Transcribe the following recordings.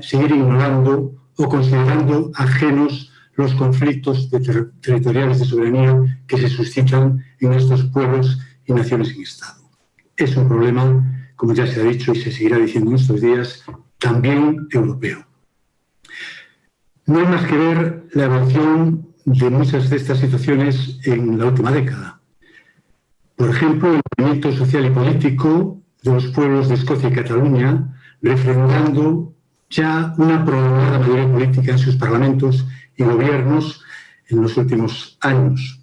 seguir ignorando o considerando ajenos los conflictos territoriales de soberanía que se suscitan en estos pueblos y naciones en Estado. Es un problema, como ya se ha dicho y se seguirá diciendo en estos días, también europeo. No hay más que ver la evolución de muchas de estas situaciones en la última década. Por ejemplo, el movimiento social y político de los pueblos de Escocia y Cataluña, refrendando ya una prolongada mayoría política en sus parlamentos y gobiernos en los últimos años.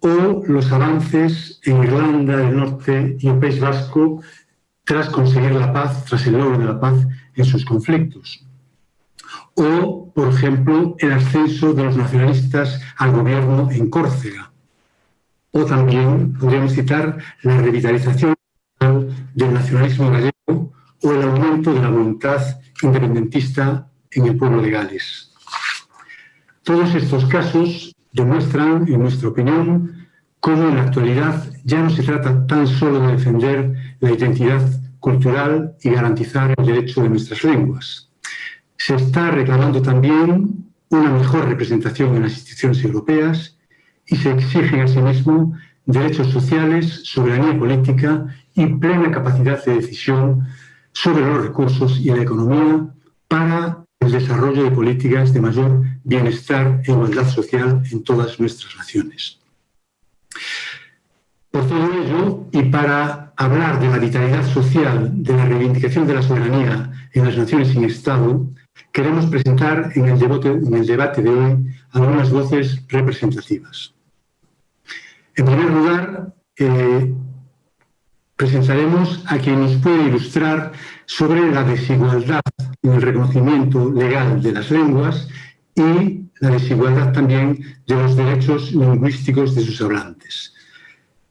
O los avances en Irlanda del Norte y el País Vasco tras conseguir la paz, tras el logro de la paz en sus conflictos. O, por ejemplo, el ascenso de los nacionalistas al gobierno en Córcega. O también podríamos citar la revitalización del nacionalismo gallego o el aumento de la voluntad independentista en el pueblo de Gales. Todos estos casos demuestran, en nuestra opinión, cómo en la actualidad ya no se trata tan solo de defender la identidad cultural y garantizar el derecho de nuestras lenguas. Se está reclamando también una mejor representación en las instituciones europeas y se exigen asimismo derechos sociales, soberanía política y plena capacidad de decisión sobre los recursos y la economía para el desarrollo de políticas de mayor bienestar e igualdad social en todas nuestras naciones. Por todo ello, y para hablar de la vitalidad social, de la reivindicación de la soberanía en las naciones sin Estado, queremos presentar en el debate, en el debate de hoy algunas voces representativas. En primer lugar, eh, presentaremos a quien nos puede ilustrar sobre la desigualdad en el reconocimiento legal de las lenguas y la desigualdad también de los derechos lingüísticos de sus hablantes.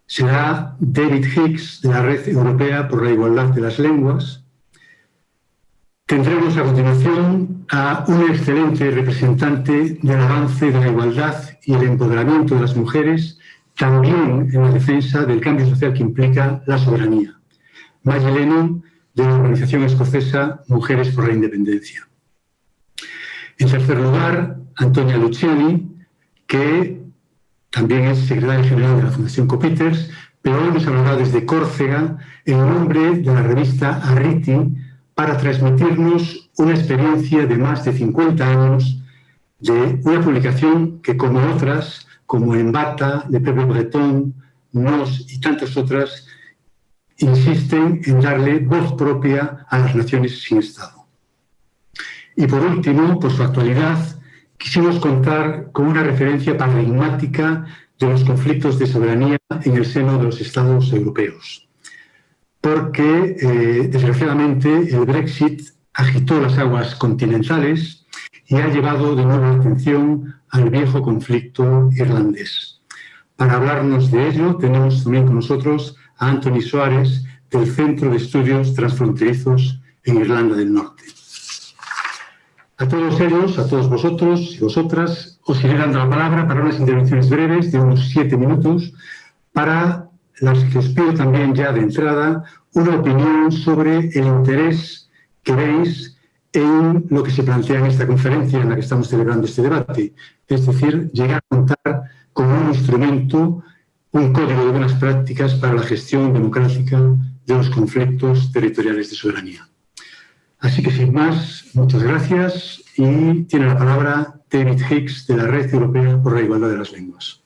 Será David Hicks, de la Red Europea por la Igualdad de las Lenguas. Tendremos a continuación a un excelente representante del avance de la igualdad y el empoderamiento de las mujeres, también en la defensa del cambio social que implica la soberanía. Maggie Lennon, de la organización escocesa Mujeres por la Independencia. En tercer lugar, Antonia Luciani, que también es secretaria general de la Fundación Copiters, pero hoy nos hablará desde Córcega en nombre de la revista Arriti para transmitirnos una experiencia de más de 50 años de una publicación que, como otras, como Embata, de Pepe Breton, Nos y tantas otras, insisten en darle voz propia a las naciones sin Estado. Y por último, por su actualidad, quisimos contar con una referencia paradigmática de los conflictos de soberanía en el seno de los Estados europeos. Porque, eh, desgraciadamente, el Brexit agitó las aguas continentales y ha llevado de nuevo la atención al viejo conflicto irlandés. Para hablarnos de ello, tenemos también con nosotros a Anthony Suárez, del Centro de Estudios Transfronterizos en Irlanda del Norte. A todos ellos, a todos vosotros y vosotras, os iré dando la palabra para unas intervenciones breves de unos siete minutos, para las que os pido también ya de entrada una opinión sobre el interés que veis en lo que se plantea en esta conferencia en la que estamos celebrando este debate. Es decir, llegar a contar con un instrumento un código de buenas prácticas para la gestión democrática de los conflictos territoriales de soberanía. Así que sin más, muchas gracias y tiene la palabra David Hicks de la Red Europea por la Igualdad de las Lenguas.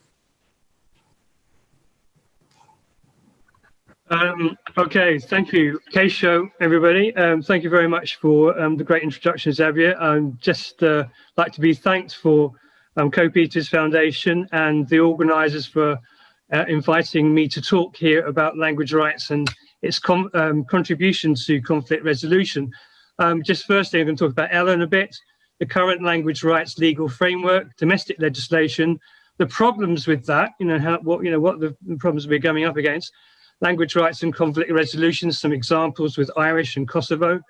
Um, okay, thank you, Kaixo, everybody. Um, thank you very much for um, the great introduction, Xavier. I'd just uh, like to be thanked for um, Coppieters Foundation and the organisers for uh, inviting me to talk here about language rights and its um, contribution to conflict resolution. Um, just firstly, I'm going to talk about ELEN a bit, the current language rights legal framework, domestic legislation, the problems with that, you know, how, what, you know, what the problems we're coming up against, language rights and conflict resolution, some examples with Irish and Kosovo,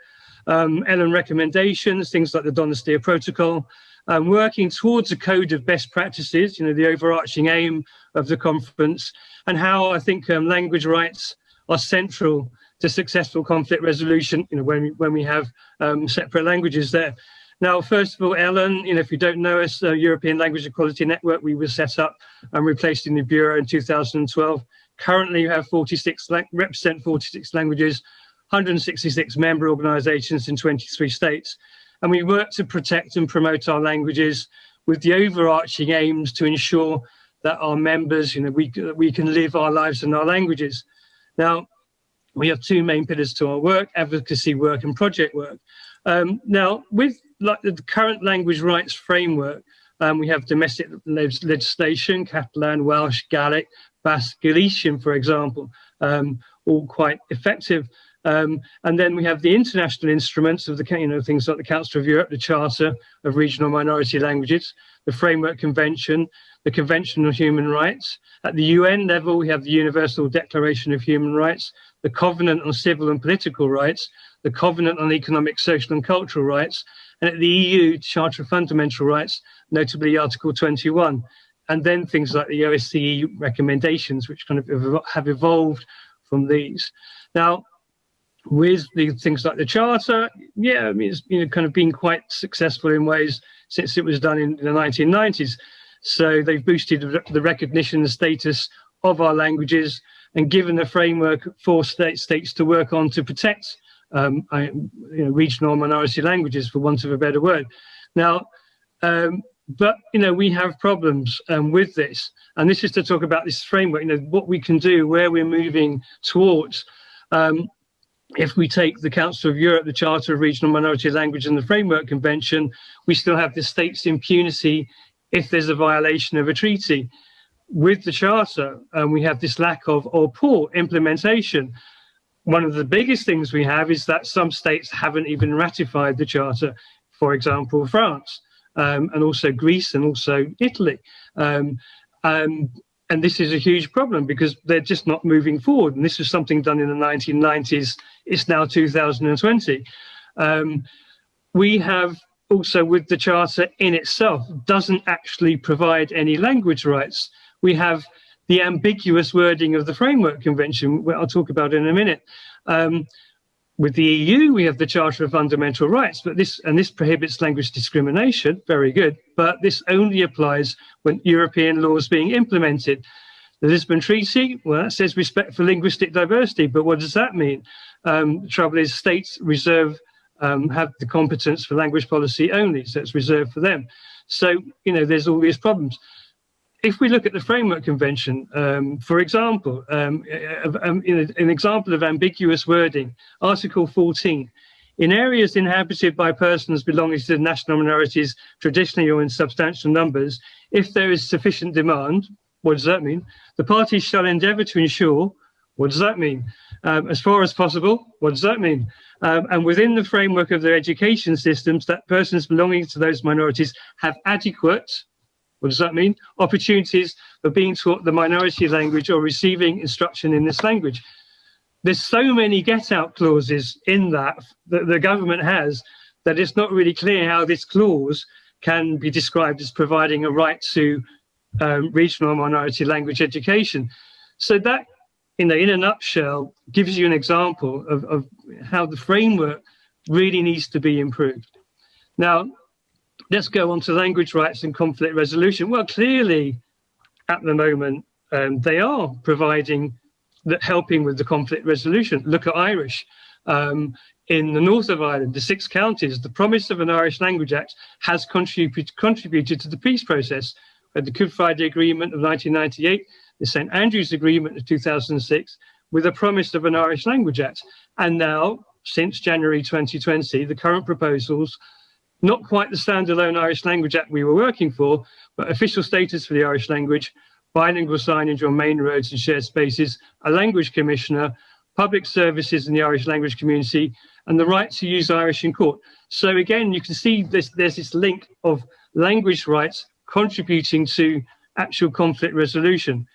um, ELEN recommendations, things like the Donostia Protocol, um, working towards a code of best practices, you know, the overarching aim of the conference, and how I think um, language rights are central to successful conflict resolution, you know, when we, when we have um, separate languages there. Now, first of all, ELEN, you know, if you don't know us, the European Language Equality Network, we were set up and replaced in the Bureau in 2012. Currently, you have 46, represent 46 languages, 166 member organizations in 23 states. And we work to protect and promote our languages with the overarching aims to ensure that our members, you know, we, we can live our lives in our languages. Now, we have two main pillars to our work, advocacy work and project work. Um, now, with like the current language rights framework, um, we have domestic legislation, Catalan, Welsh, Gaelic, Galician, for example, um, all quite effective. Um, and then we have the international instruments of the, you know, things like the Council of Europe, the Charter of Regional Minority Languages, the Framework Convention, the Convention on Human Rights. At the UN level, we have the Universal Declaration of Human Rights, the Covenant on Civil and Political Rights, the Covenant on Economic, Social and Cultural Rights, and at the EU Charter of Fundamental Rights, notably Article 21, and then things like the OSCE recommendations, which kind of have evolved from these. Now, with the things like the Charter, yeah, I mean, it's you know, kind of been quite successful in ways since it was done in the 1990s. So they've boosted the recognition and status of our languages and given a framework for state states to work on to protect um, I, you know, regional minority languages, for want of a better word. Now, um, but you know, we have problems um, with this, and this is to talk about this framework. You know, what we can do, where we're moving towards. Um, if we take the Council of Europe, the Charter of Regional Minority Language and the Framework Convention, we still have the state's impunity if there's a violation of a treaty. With the Charter, um, we have this lack of or poor implementation one of the biggest things we have is that some states haven't even ratified the charter, for example, France, um, and also Greece and also Italy. Um, um, and this is a huge problem because they're just not moving forward. And this was something done in the 1990s. It's now 2020. Um, we have also with the charter in itself doesn't actually provide any language rights. We have the ambiguous wording of the Framework Convention, which I'll talk about in a minute. Um, with the EU, we have the Charter of Fundamental Rights, but this and this prohibits language discrimination. Very good, but this only applies when European law is being implemented. The Lisbon Treaty, well, that says respect for linguistic diversity, but what does that mean? Um, the trouble is, states reserve um, have the competence for language policy only, so it's reserved for them. So you know, there's all these problems if we look at the Framework Convention, um, for example, um, um, an example of ambiguous wording, Article 14, in areas inhabited by persons belonging to national minorities, traditionally or in substantial numbers, if there is sufficient demand, what does that mean? The parties shall endeavour to ensure, what does that mean? Um, as far as possible, what does that mean? Um, and within the framework of their education systems, that persons belonging to those minorities have adequate, what does that mean? Opportunities for being taught the minority language or receiving instruction in this language. There's so many get out clauses in that that the government has that it's not really clear how this clause can be described as providing a right to um, regional minority language education. So that, in, in a nutshell, gives you an example of, of how the framework really needs to be improved. Now, let's go on to language rights and conflict resolution. Well, clearly, at the moment, um, they are providing that helping with the conflict resolution. Look at Irish. Um, in the north of Ireland, the six counties, the promise of an Irish Language Act has contributed, contributed to the peace process. At the Good Friday Agreement of 1998, the St Andrews Agreement of 2006, with a promise of an Irish Language Act. And now, since January 2020, the current proposals not quite the standalone Irish Language Act we were working for, but official status for the Irish language, bilingual signage on main roads and shared spaces, a language commissioner, public services in the Irish language community, and the right to use Irish in court. So again, you can see this, there's this link of language rights contributing to actual conflict resolution.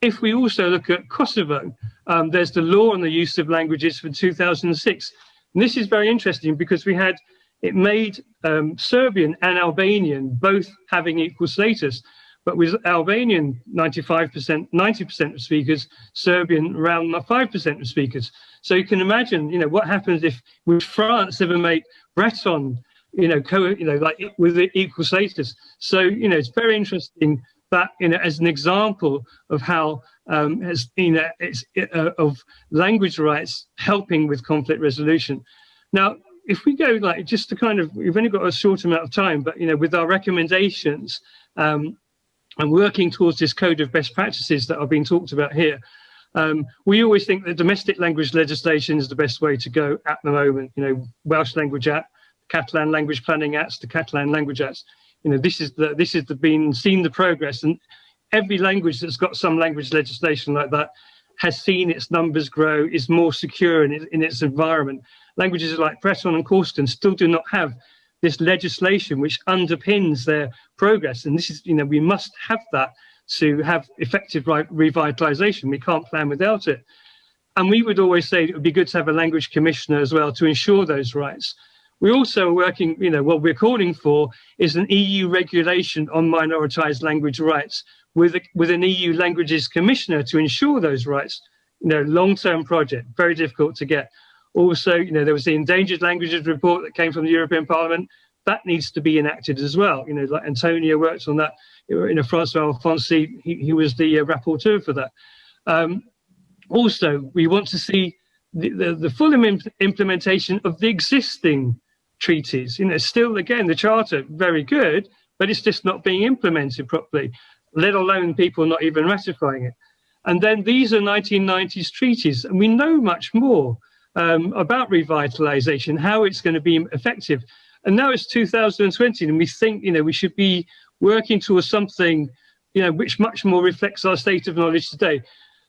If we also look at Kosovo, um, there's the law on the use of languages from 2006. And this is very interesting because we had it made um, Serbian and Albanian both having equal status. but with Albanian 95%, 90% of speakers, Serbian around 5% of speakers. So you can imagine, you know, what happens if would France ever make Breton, you know, co, you know, like with equal status. So you know, it's very interesting that you know as an example of how um, has you know it's uh, of language rights helping with conflict resolution. Now, if we go like just to kind of we've only got a short amount of time, but you know, with our recommendations. Um, and working towards this code of best practices that are being talked about here, um, we always think that domestic language legislation is the best way to go at the moment. You know, Welsh Language Act, Catalan Language Planning Acts, the Catalan Language Acts. You know, this is the this is the been seen the progress, and every language that's got some language legislation like that has seen its numbers grow, is more secure in, in its environment. Languages like Breton and Corsican still do not have this legislation which underpins their progress, and this is you know we must have that to have effective revitalization. We can't plan without it. And we would always say it would be good to have a language commissioner as well to ensure those rights. We're also working, you know, what we're calling for is an EU regulation on minoritized language rights with, a, with an EU languages commissioner to ensure those rights. You know, long-term project, very difficult to get. Also, you know, there was the endangered languages report that came from the European Parliament. That needs to be enacted as well. You know, like Antonio worked on that you know, Francois Alfonsi, he, he was the uh, rapporteur for that. Um, also, we want to see the, the, the full Im implementation of the existing treaties. You know, still, again, the charter, very good, but it's just not being implemented properly, let alone people not even ratifying it. And then these are 1990s treaties, and we know much more um, about revitalization, how it's going to be effective. And now it's 2020, and we think, you know, we should be working towards something, you know, which much more reflects our state of knowledge today.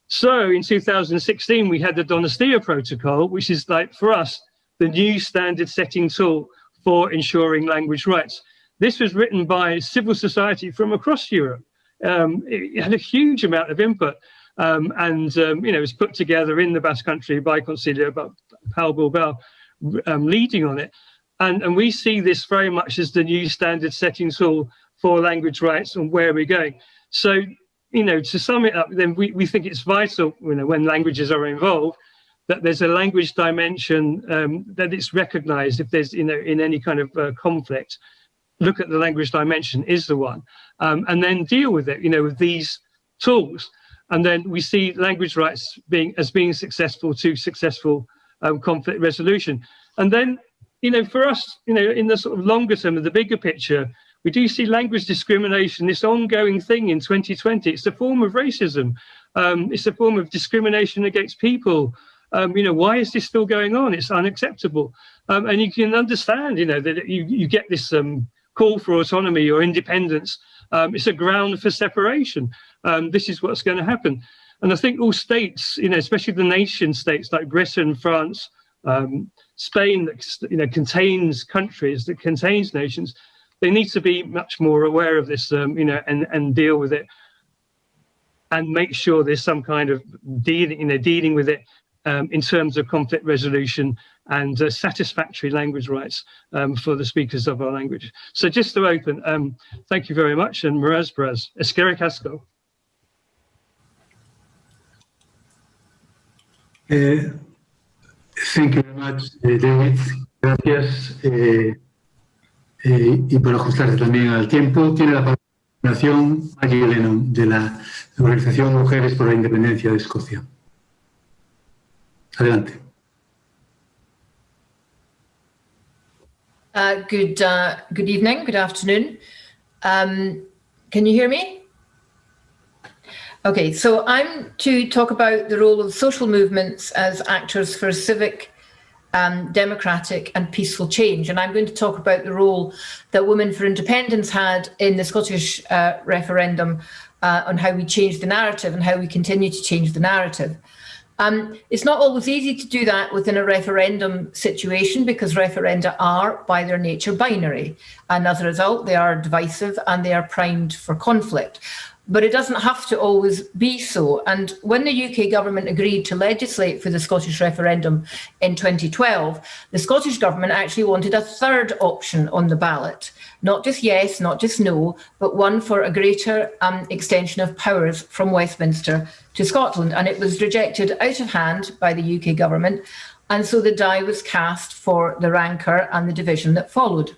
So in 2016, we had the Donostia Protocol, which is like for us, the new standard setting tool for ensuring language rights. This was written by civil society from across Europe. Um, it had a huge amount of input um, and, um, you know, it was put together in the Basque Country by Kontseilua, but Pau Bilbao um, leading on it. And, and we see this very much as the new standard setting tool for language rights and where we're going. So, you know, to sum it up, then we, we think it's vital, you know, when languages are involved, that there's a language dimension um, that it's recognized if there's, you know, in any kind of uh, conflict, look at the language dimension is the one, um, and then deal with it, you know, with these tools. And then we see language rights being as being successful to successful um, conflict resolution. And then, you know, for us, you know, in the sort of longer term of the bigger picture, we do see language discrimination, this ongoing thing in 2020. It's a form of racism. Um, it's a form of discrimination against people. Um, you know, why is this still going on? It's unacceptable. Um, and you can understand, you know, that you, you get this um, call for autonomy or independence. Um, it's a ground for separation. Um, this is what's going to happen. And I think all states, you know, especially the nation states like Britain, France, Spain, that you know, contains countries, that contains nations, they need to be much more aware of this, um, you know, and, and deal with it and make sure there's some kind of dealing, you know, dealing with it um, in terms of conflict resolution and uh, satisfactory language rights um, for the speakers of our language. So just to open, um, thank you very much and Miraz Braz, Eskerrik asko. Thank you very much, David. Gracias. Uh, eh, y por ajustarse también al tiempo, tiene la participación Maggie Lennon de la Organización Mujeres por la Independencia de Escocia. Adelante. Uh, good, uh, good evening, good afternoon. Um, can you hear me? Okay, so I'm to talk about the role of social movements as actors for civic um, democratic and peaceful change. And I'm going to talk about the role that Women for Independence had in the Scottish uh, referendum uh, on how we changed the narrative and how we continue to change the narrative. Um, it's not always easy to do that within a referendum situation because referenda are, by their nature, binary. And as a result, they are divisive and they are primed for conflict. But it doesn't have to always be so. And when the UK government agreed to legislate for the Scottish referendum in 2012, the Scottish government actually wanted a third option on the ballot, not just yes, not just no, but one for a greater um, extension of powers from Westminster to Scotland. And it was rejected out of hand by the UK government. And so the die was cast for the rancour and the division that followed.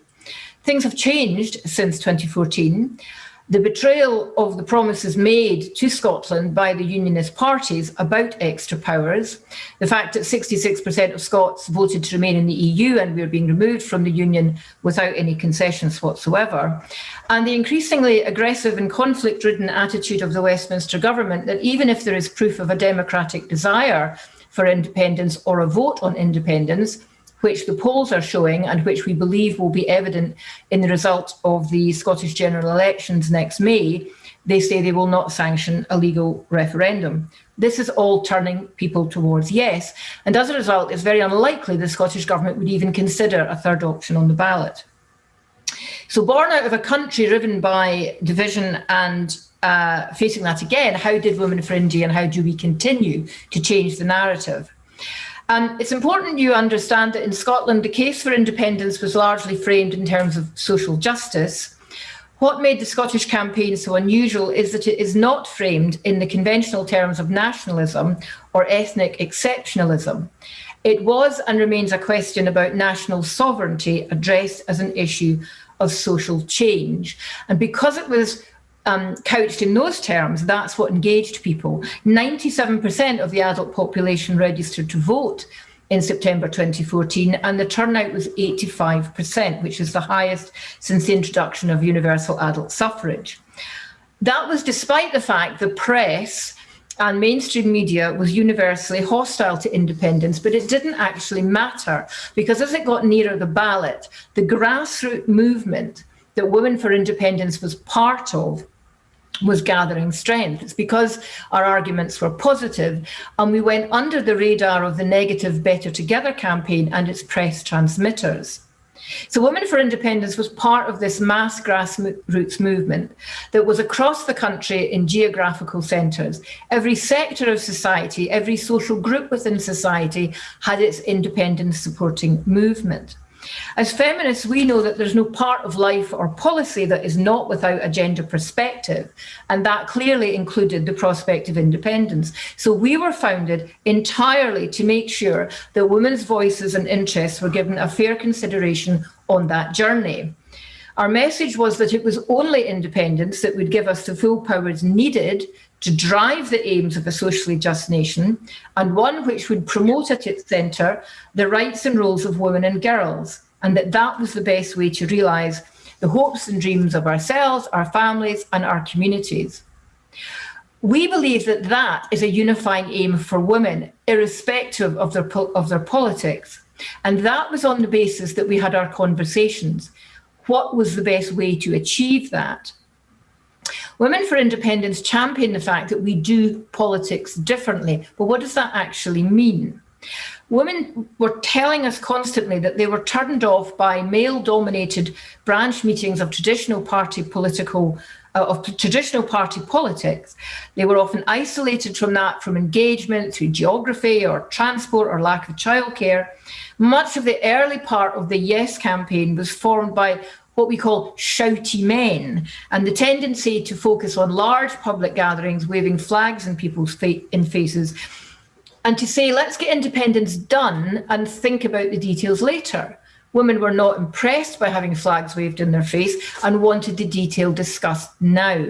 Things have changed since 2014 the betrayal of the promises made to Scotland by the Unionist parties about extra powers, the fact that 66% of Scots voted to remain in the EU and we are being removed from the Union without any concessions whatsoever, and the increasingly aggressive and conflict-ridden attitude of the Westminster government that even if there is proof of a democratic desire for independence or a vote on independence, which the polls are showing and which we believe will be evident in the result of the Scottish general elections next May, they say they will not sanction a legal referendum. This is all turning people towards yes. And as a result, it's very unlikely the Scottish Government would even consider a third option on the ballot. So born out of a country riven by division and uh, facing that again, how did Women for Indy and how do we continue to change the narrative? Um, it's important you understand that in Scotland, the case for independence was largely framed in terms of social justice. What made the Scottish campaign so unusual is that it is not framed in the conventional terms of nationalism or ethnic exceptionalism. It was and remains a question about national sovereignty addressed as an issue of social change. And because it was um, couched in those terms, that's what engaged people. 97% of the adult population registered to vote in September 2014, and the turnout was 85%, which is the highest since the introduction of universal adult suffrage. That was despite the fact the press and mainstream media was universally hostile to independence, but it didn't actually matter because as it got nearer the ballot, the grassroots movement that Women for Independence was part of was gathering strength. It's because our arguments were positive and we went under the radar of the negative Better Together campaign and its press transmitters. So Women for Independence was part of this mass grassroots movement that was across the country in geographical centres. Every sector of society, every social group within society had its independence supporting movement. As feminists, we know that there's no part of life or policy that is not without a gender perspective, and that clearly included the prospect of independence. So we were founded entirely to make sure that women's voices and interests were given a fair consideration on that journey. Our message was that it was only independence that would give us the full powers needed to drive the aims of a socially just nation and one which would promote at its centre the rights and roles of women and girls and that that was the best way to realise the hopes and dreams of ourselves, our families and our communities. We believe that that is a unifying aim for women, irrespective of their, of their politics. And that was on the basis that we had our conversations. What was the best way to achieve that? Women for Independence champion the fact that we do politics differently. But what does that actually mean? Women were telling us constantly that they were turned off by male-dominated branch meetings of traditional party political Uh, of traditional party politics. They were often isolated from that from engagement through geography or transport or lack of childcare. Much of the early part of the Yes campaign was formed by what we call shouty men and the tendency to focus on large public gatherings, waving flags in people's fa in faces and to say, let's get independence done and think about the details later. Women were not impressed by having flags waved in their face and wanted the detail discussed now.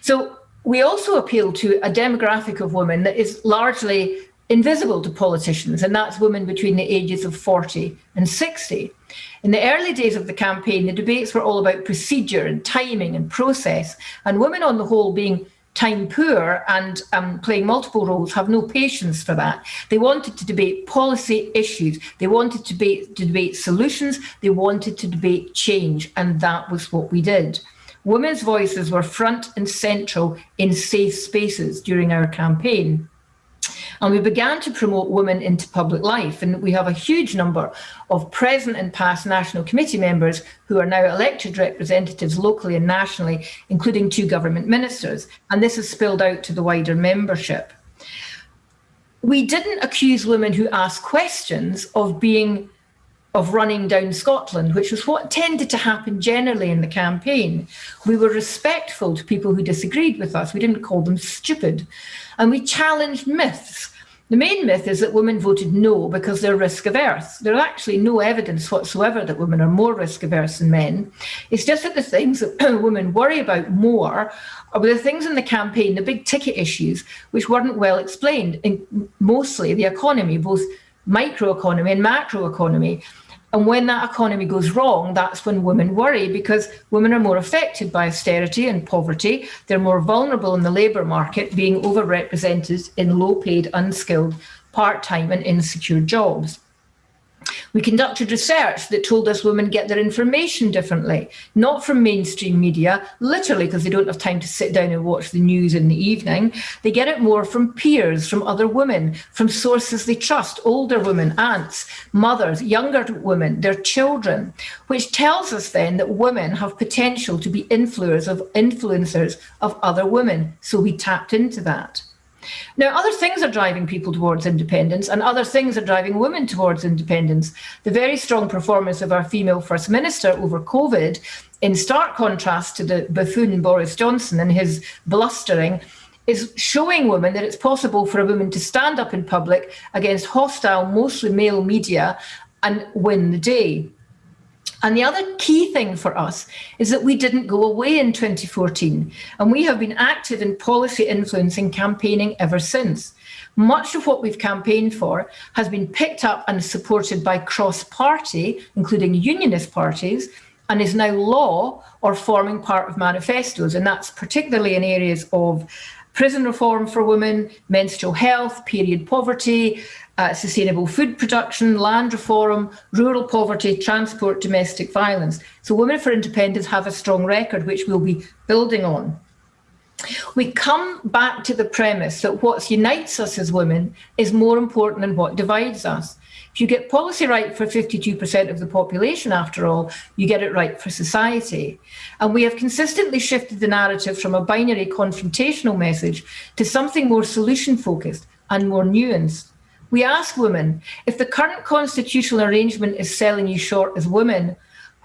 So we also appeal to a demographic of women that is largely invisible to politicians, and that's women between the ages of 40 and 60. In the early days of the campaign, the debates were all about procedure and timing and process, and women on the whole being time poor and um, playing multiple roles have no patience for that. They wanted to debate policy issues. They wanted to debate, to debate solutions. They wanted to debate change. And that was what we did. Women's voices were front and central in safe spaces during our campaign. And we began to promote women into public life. And we have a huge number of present and past National Committee members who are now elected representatives locally and nationally, including two government ministers. And this has spilled out to the wider membership. We didn't accuse women who asked questions of being of running down Scotland, which was what tended to happen generally in the campaign. We were respectful to people who disagreed with us. We didn't call them stupid. And we challenged myths. The main myth is that women voted no because they're risk averse. There's actually no evidence whatsoever that women are more risk averse than men. It's just that the things that women worry about more are the things in the campaign, the big ticket issues, which weren't well explained, in mostly the economy, both microeconomy and macroeconomy. And when that economy goes wrong, that's when women worry because women are more affected by austerity and poverty. They're more vulnerable in the labour market, being overrepresented in low paid, unskilled, part time, and insecure jobs. We conducted research that told us women get their information differently, not from mainstream media, literally because they don't have time to sit down and watch the news in the evening. They get it more from peers, from other women, from sources they trust, older women, aunts, mothers, younger women, their children, which tells us then that women have potential to be influencers of influencers of other women. So we tapped into that. Now, other things are driving people towards independence and other things are driving women towards independence. The very strong performance of our female First Minister over COVID, in stark contrast to the buffoon Boris Johnson and his blustering, is showing women that it's possible for a woman to stand up in public against hostile, mostly male media and win the day. And the other key thing for us is that we didn't go away in 2014, and we have been active in policy influencing campaigning ever since. Much of what we've campaigned for has been picked up and supported by cross-party, including unionist parties, and is now law or forming part of manifestos. And that's particularly in areas of prison reform for women, menstrual health, period poverty, uh, sustainable food production, land reform, rural poverty, transport, domestic violence. So Women for Independence have a strong record, which we'll be building on. We come back to the premise that what unites us as women is more important than what divides us. If you get policy right for 52% of the population, after all, you get it right for society. And we have consistently shifted the narrative from a binary confrontational message to something more solution focused and more nuanced. We ask women, if the current constitutional arrangement is selling you short as women,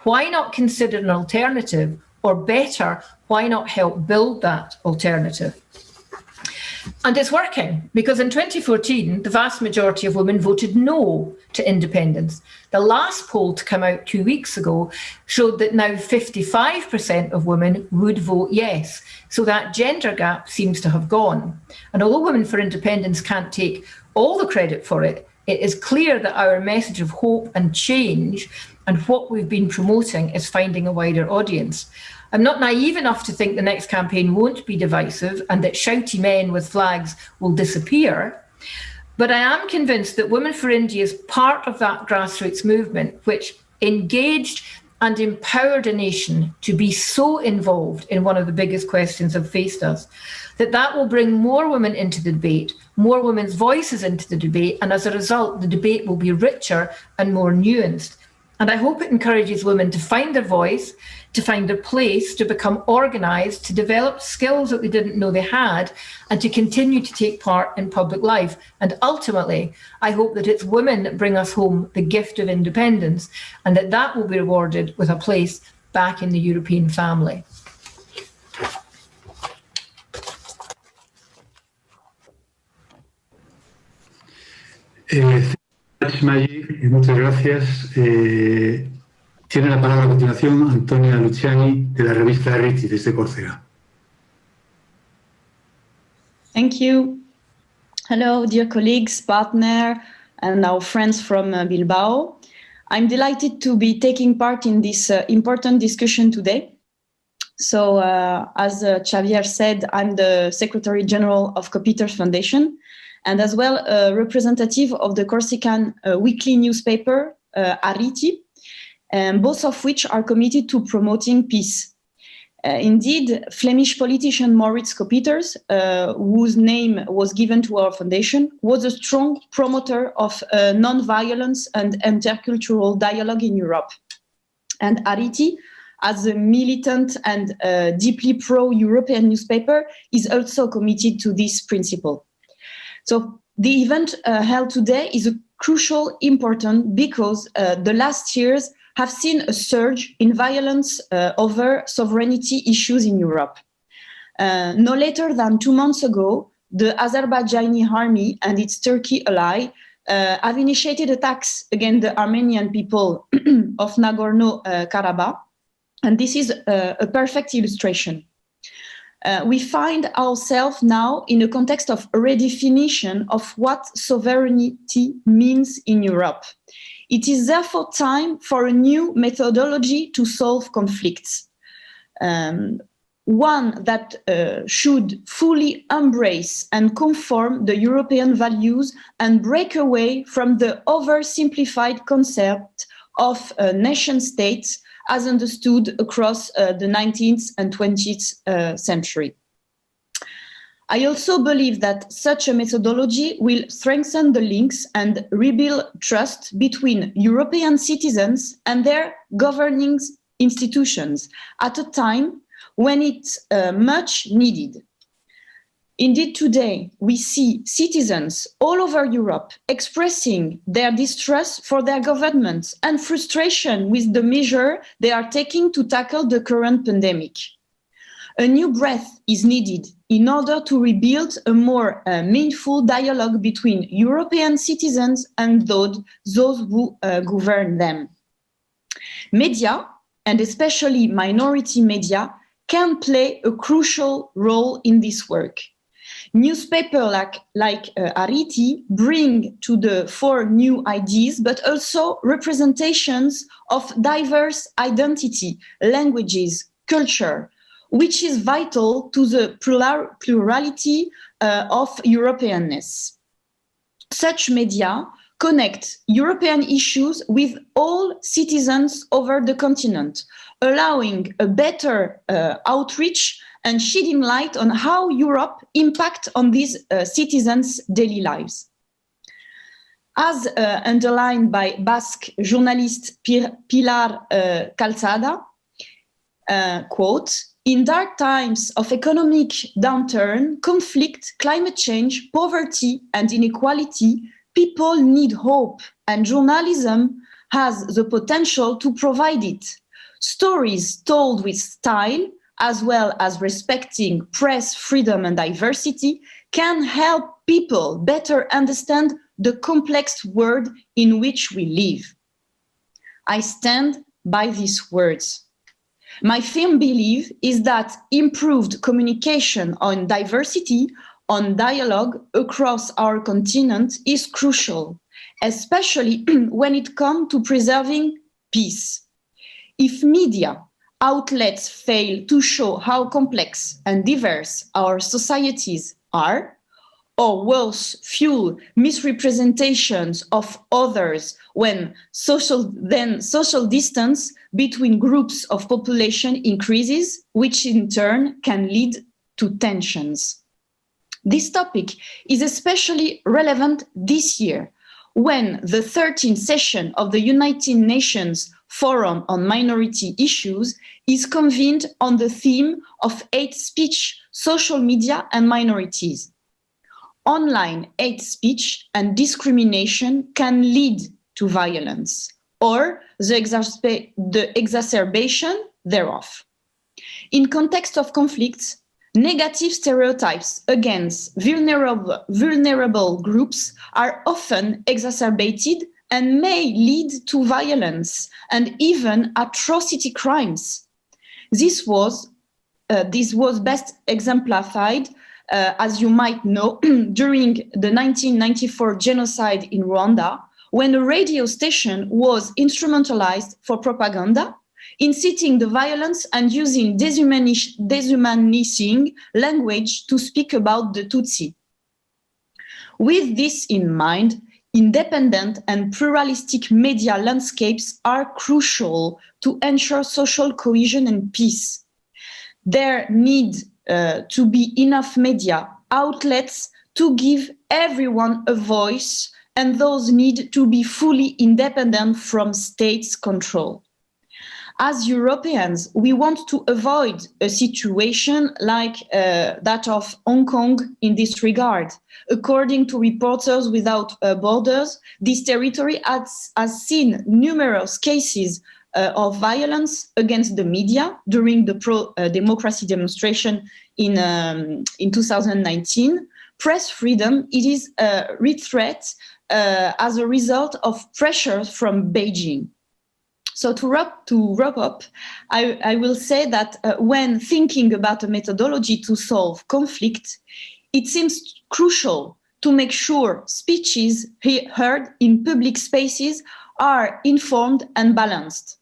why not consider an alternative? Or better, why not help build that alternative? And it's working because in 2014, the vast majority of women voted no to independence. The last poll to come out two weeks ago showed that now 55% of women would vote yes. So that gender gap seems to have gone. And although Women for Independence can't take all the credit for it, it is clear that our message of hope and change and what we've been promoting is finding a wider audience. I'm not naive enough to think the next campaign won't be divisive and that shouty men with flags will disappear. But I am convinced that Women for Indy is part of that grassroots movement, which engaged and empowered a nation to be so involved in one of the biggest questions that faced us, that that will bring more women into the debate, more women's voices into the debate, and as a result, the debate will be richer and more nuanced. And I hope it encourages women to find their voice, to find their place, to become organised, to develop skills that they didn't know they had, and to continue to take part in public life. And ultimately, I hope that it's women that bring us home the gift of independence, and that that will be rewarded with a place back in the European family. Eh, muchas gracias. Eh, tiene la palabra a continuación Antonia Luciani de la revista Ricci desde Córcega. Thank you. Hello, dear colleagues, partner, and our friends from uh, Bilbao. I'm delighted to be taking part in this uh, important discussion today. So, uh, as uh, Xavier said, I'm the Secretary General of Coppieters Foundation, and as well a representative of the Corsican uh, weekly newspaper, uh, Arritti, both of which are committed to promoting peace. Uh, indeed, Flemish politician Maurits Coppieters, uh, whose name was given to our foundation, was a strong promoter of uh, non-violence and intercultural dialogue in Europe. And Arritti, as a militant and uh, deeply pro-European newspaper, is also committed to this principle. So the event uh, held today is a crucial important because uh, the last years have seen a surge in violence uh, over sovereignty issues in Europe. Uh, no later than two months ago, the Azerbaijani army and its Turkey ally uh, have initiated attacks against the Armenian people of Nagorno-Karabakh, uh, and this is a, a perfect illustration. Uh, we find ourselves now in a context of redefinition of what sovereignty means in Europe. It is therefore time for a new methodology to solve conflicts. Um, one that uh, should fully embrace and conform the European values and break away from the oversimplified concept of uh, nation states as understood across uh, the 19th and 20th uh, century. I also believe that such a methodology will strengthen the links and rebuild trust between European citizens and their governing institutions at a time when it's uh, much needed. Indeed, today we see citizens all over Europe expressing their distrust for their governments and frustration with the measure they are taking to tackle the current pandemic. A new breath is needed in order to rebuild a more uh, meaningful dialogue between European citizens and those, those who uh, govern them. Media, and especially minority media, can play a crucial role in this work. Newspapers like, like uh, Arritti bring to the fore new ideas, but also representations of diverse identity, languages, culture, which is vital to the plurality uh, of Europeanness. Such media connect European issues with all citizens over the continent, allowing a better uh, outreach and shedding light on how Europe impact on these uh, citizens' daily lives. As uh, underlined by Basque journalist Pilar uh, Calzada, uh, quote, in dark times of economic downturn, conflict, climate change, poverty and inequality, people need hope and journalism has the potential to provide it. Stories told with style, as well as respecting press freedom and diversity, can help people better understand the complex world in which we live. I stand by these words. My firm belief is that improved communication on diversity, on dialogue across our continent is crucial, especially when it comes to preserving peace. If media outlets fail to show how complex and diverse our societies are, or worse, fuel misrepresentations of others when social, then social distance between groups of population increases, which in turn can lead to tensions. This topic is especially relevant this year when the 13th session of the United Nations Forum on Minority Issues is convened on the theme of hate speech, social media and minorities. Online hate speech and discrimination can lead to violence or the, the exacerbation thereof. In context of conflicts, negative stereotypes against vulnerable, vulnerable groups are often exacerbated and may lead to violence and even atrocity crimes. This was, uh, this was best exemplified, uh, as you might know, during the 1994 genocide in Rwanda, when a radio station was instrumentalized for propaganda, inciting the violence and using dehumanizing language to speak about the Tutsi. With this in mind, independent and pluralistic media landscapes are crucial to ensure social cohesion and peace. There need uh, to be enough media outlets to give everyone a voice and those need to be fully independent from states control. As Europeans, we want to avoid a situation like uh, that of Hong Kong in this regard. According to Reporters Without uh, Borders, this territory has, has seen numerous cases uh, of violence against the media during the pro-democracy uh, demonstration in, um, in 2019. Press freedom, it is a threat uh, as a result of pressures from Beijing. So to wrap, to wrap up, I, I will say that uh, when thinking about a methodology to solve conflict, it seems crucial to make sure speeches heard in public spaces are informed and balanced.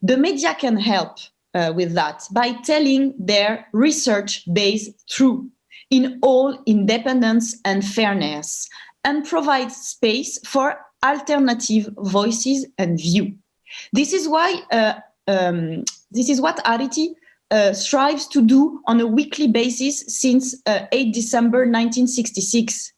The media can help uh, with that by telling their research-based truth in all independence and fairness and provide space for alternative voices and view. This is why uh, um, this is what Arritti uh, strives to do on a weekly basis since uh, 8 December 1966.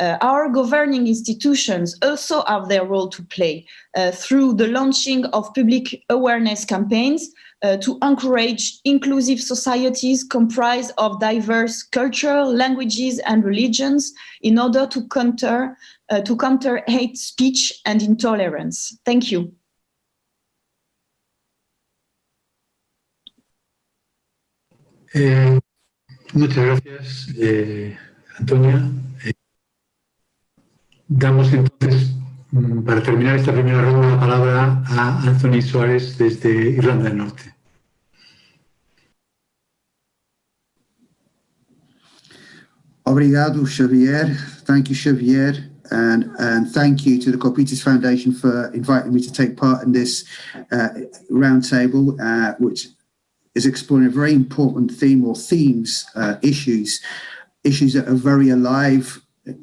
Uh, our governing institutions also have their role to play uh, through the launching of public awareness campaigns uh, to encourage inclusive societies comprised of diverse culture, languages and religions in order to counter, to counter hate speech and intolerance. Thank you. Eh, muchas gracias, eh, Antonia. Eh, damos entonces, mm, para terminar esta primera ronda, la palabra a Anthony Soares desde Irlanda del Norte. Obrigado, Xavier. Thank you, Xavier. And, and thank you to the Coppieters Foundation for inviting me to take part in this uh, roundtable, uh, which is exploring a very important theme or themes, uh, issues, issues that are very alive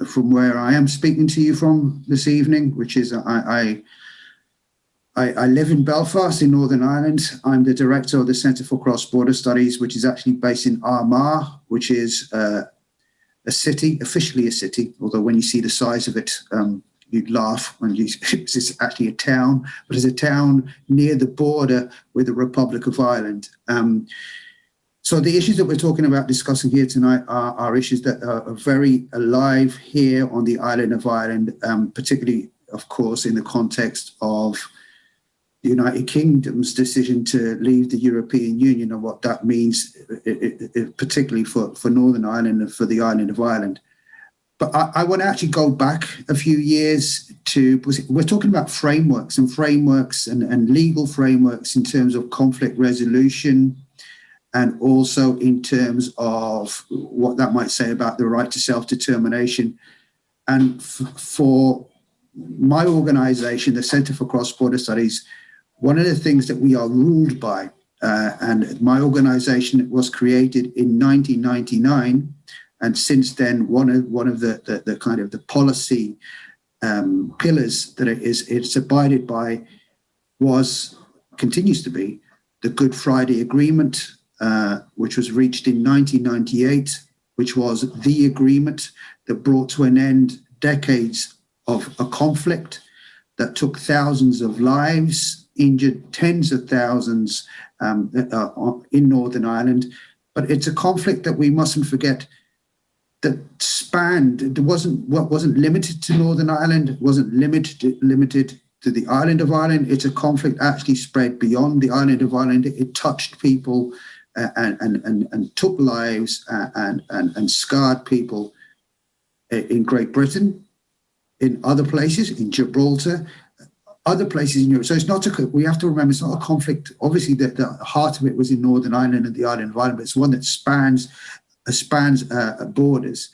from where I am speaking to you from this evening, which is I, I, I live in Belfast in Northern Ireland. I'm the director of the Centre for Cross-Border Studies, which is actually based in Armagh, which is uh, a city, officially a city, although when you see the size of it, um, you'd laugh when you it's actually a town, but it's a town near the border with the Republic of Ireland. Um, so the issues that we're talking about discussing here tonight are, are issues that are, are, very alive here on the island of Ireland, um, particularly, of course, in the context of the United Kingdom's decision to leave the European Union and what that means, it, it, particularly for, for Northern Ireland and for the island of Ireland. But I, I want to actually go back a few years to, we're talking about frameworks and frameworks and, and legal frameworks in terms of conflict resolution and also in terms of what that might say about the right to self-determination. And for my organization, the Center for Cross-Border Studies, one of the things that we are ruled by, uh, and my organization was created in 1999, and since then, one of one of the the, the kind of the policy um, pillars that it is it's abided by was continues to be the Good Friday Agreement, uh, which was reached in 1998, which was the agreement that brought to an end decades of a conflict that took thousands of lives, injured tens of thousands um, uh, in Northern Ireland. But it's a conflict that we mustn't forget that spanned, it wasn't what wasn't limited to Northern Ireland, wasn't limited limited to the island of Ireland. It's a conflict actually spread beyond the island of Ireland. It touched people uh, and, and, and, and took lives uh, and, and, and scarred people in Great Britain, in other places, in Gibraltar, other places in Europe. So it's not a, we have to remember it's not a conflict. Obviously, the, the heart of it was in Northern Ireland and the island of Ireland, but it's one that spans spans uh, borders.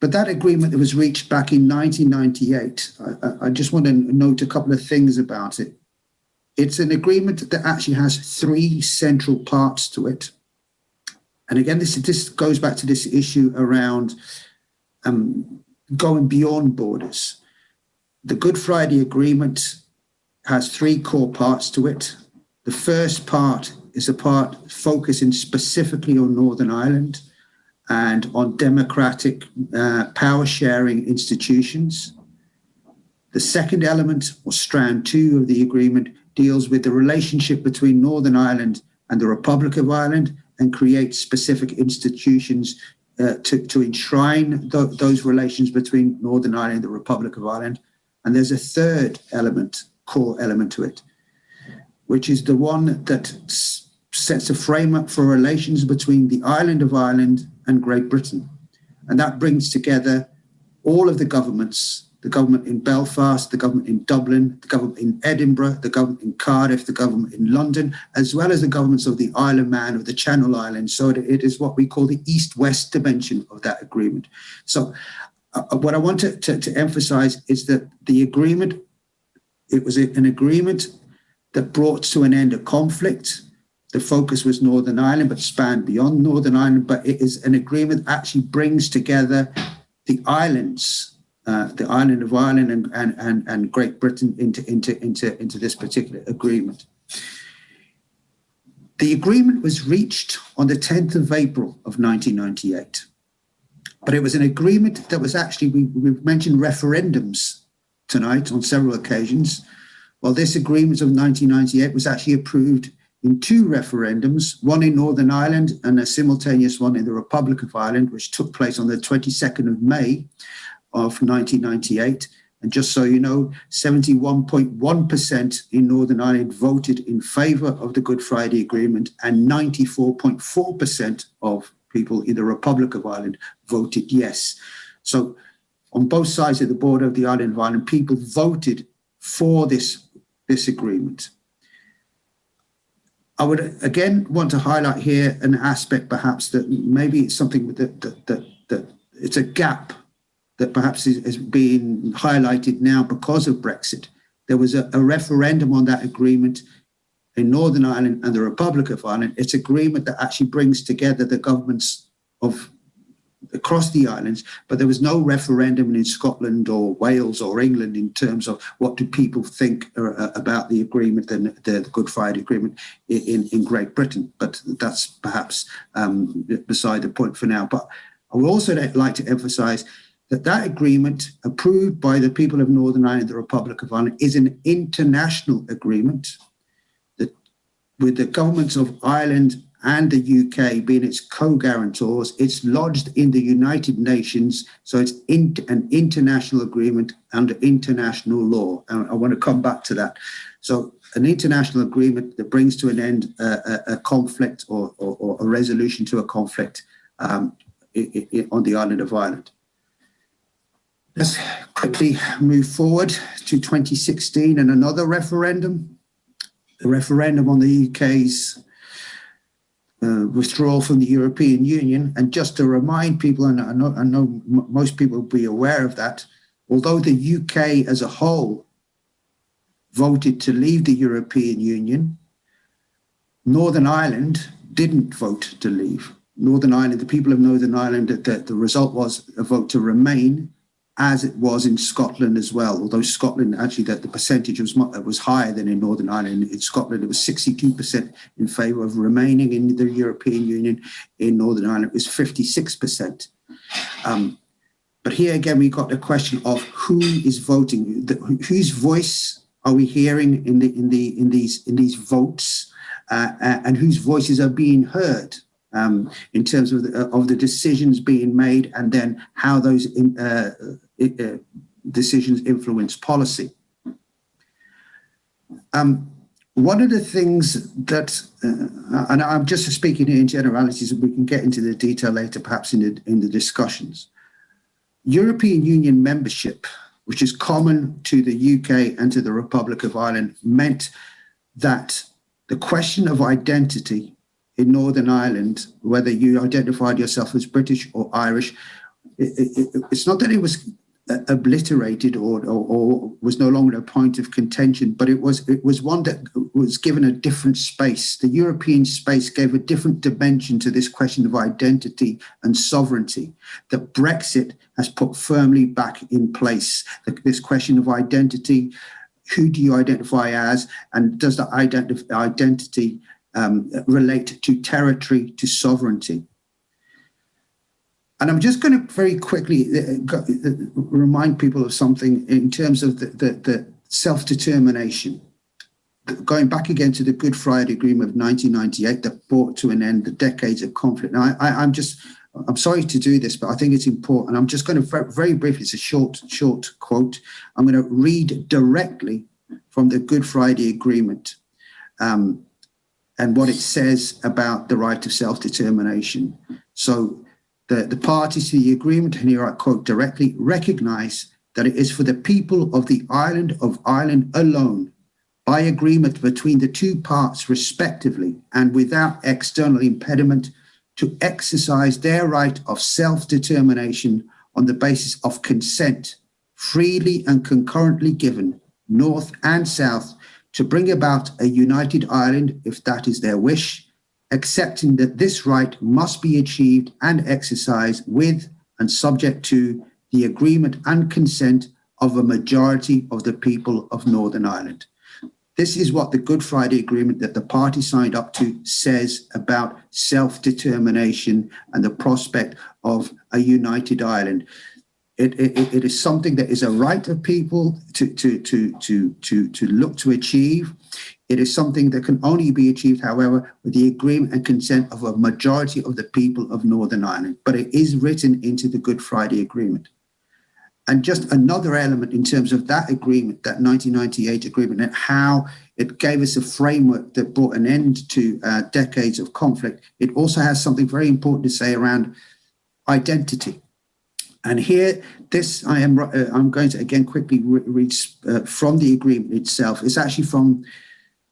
But that agreement that was reached back in 1998, I, I, just want to note a couple of things about it. It's an agreement that actually has three central parts to it. And again, this, this goes back to this issue around um, going beyond borders. The Good Friday Agreement has three core parts to it. The first part is a part focusing specifically on Northern Ireland and on democratic uh, power sharing institutions. The second element, or strand two of the agreement, deals with the relationship between Northern Ireland and the Republic of Ireland and creates specific institutions uh, to, to enshrine th those relations between Northern Ireland and the Republic of Ireland. And there's a third element, core element to it, which is the one that sets a framework for relations between the island of Ireland and Great Britain. And that brings together all of the governments, the government in Belfast, the government in Dublin, the government in Edinburgh, the government in Cardiff, the government in London, as well as the governments of the Isle of Man or the Channel Islands. So it is what we call the East-West dimension of that agreement. So uh, uh what I want to, to, to emphasize is that the agreement, it was an agreement that brought to an end a conflict, the focus was Northern Ireland, but spanned beyond Northern Ireland. But it is an agreement that actually brings together the islands, uh, the island of Ireland and, and, and, and Great Britain into, into, into, into this particular agreement. The agreement was reached on the 10th of April of 1998. But it was an agreement that was actually, we, we've mentioned referendums tonight on several occasions. Well, this agreement of 1998 was actually approved in two referendums, one in Northern Ireland and a simultaneous one in the Republic of Ireland, which took place on the 22nd of May of 1998. And just so you know, 71.1% in Northern Ireland voted in favour of the Good Friday Agreement and 94.4% of people in the Republic of Ireland voted yes. So on both sides of the border of the island of Ireland, people voted for this, this agreement. I would again want to highlight here an aspect perhaps that maybe it's something that, that, that, that it's a gap that perhaps is, is being highlighted now because of Brexit. There was a, a referendum on that agreement in Northern Ireland and the Republic of Ireland. It's agreement that actually brings together the governments of across the islands, but there was no referendum in Scotland or Wales or England in terms of what do people think uh, about the agreement the Good Friday Agreement in, in Great Britain. But that's perhaps um, beside the point for now. But I would also like to emphasize that that agreement approved by the people of Northern Ireland, the Republic of Ireland, is an international agreement that with the governments of Ireland and the UK being its co-guarantors, it's lodged in the United Nations, so it's in, an international agreement under international law. And I want to come back to that. So an international agreement that brings to an end a, a, a conflict or, or, or, a resolution to a conflict um, on the island of Ireland. Let's quickly move forward to 2016 and another referendum. The referendum on the UK's uh, withdrawal from the European Union. And just to remind people, and I know, I know most people will be aware of that, although the UK as a whole voted to leave the European Union, Northern Ireland didn't vote to leave. Northern Ireland, the people of Northern Ireland, the, the result was a vote to remain as it was in Scotland as well. Although Scotland actually that the percentage was was higher than in Northern Ireland. In Scotland, it was 62% in favour of remaining in the European Union. In Northern Ireland, it was 56%. Um, but here again, we got the question of who is voting, the, whose voice are we hearing in the in the in these in these votes, uh, and whose voices are being heard um, in terms of the, of the decisions being made and then how those in, uh, uh, decisions influence policy. Um, one of the things that, uh, and I'm just speaking in generalities, and we can get into the detail later, perhaps in the, in the discussions. European Union membership, which is common to the UK and to the Republic of Ireland, meant that the question of identity in Northern Ireland, whether you identified yourself as British or Irish, it, it, it's not that it was uh, obliterated or, or, or, was no longer a point of contention, but it was it was one that was given a different space. The European space gave a different dimension to this question of identity and sovereignty that Brexit has put firmly back in place. This question of identity, who do you identify as, and does the identity um, relate to territory, to sovereignty. And I'm just going to very quickly uh, uh, remind people of something in terms of the, the, the self-determination. Going back again to the Good Friday Agreement of 1998 that brought to an end the decades of conflict. Now, I, I'm just, I'm sorry to do this, but I think it's important. I'm just going to very, very briefly, it's a short, short quote. I'm going to read directly from the Good Friday Agreement um, and what it says about the right of self-determination. So the, the parties to the agreement, and here I quote directly, recognize that it is for the people of the island of Ireland alone, by agreement between the two parts respectively, and without external impediment, to exercise their right of self-determination on the basis of consent, freely and concurrently given, north and south, to bring about a united Ireland, if that is their wish, accepting that this right must be achieved and exercised with and subject to the agreement and consent of a majority of the people of Northern Ireland. This is what the Good Friday Agreement that the party signed up to says about self-determination and the prospect of a united Ireland. It, it, it is something that is a right of people to, to, to, to, to, to look to achieve. It is something that can only be achieved, however, with the agreement and consent of a majority of the people of Northern Ireland. But it is written into the Good Friday Agreement. And just another element in terms of that agreement, that 1998 agreement, and how it gave us a framework that brought an end to uh, decades of conflict. It also has something very important to say around identity. And here, this I am uh, I'm going to again quickly read uh, from the agreement itself. It's actually from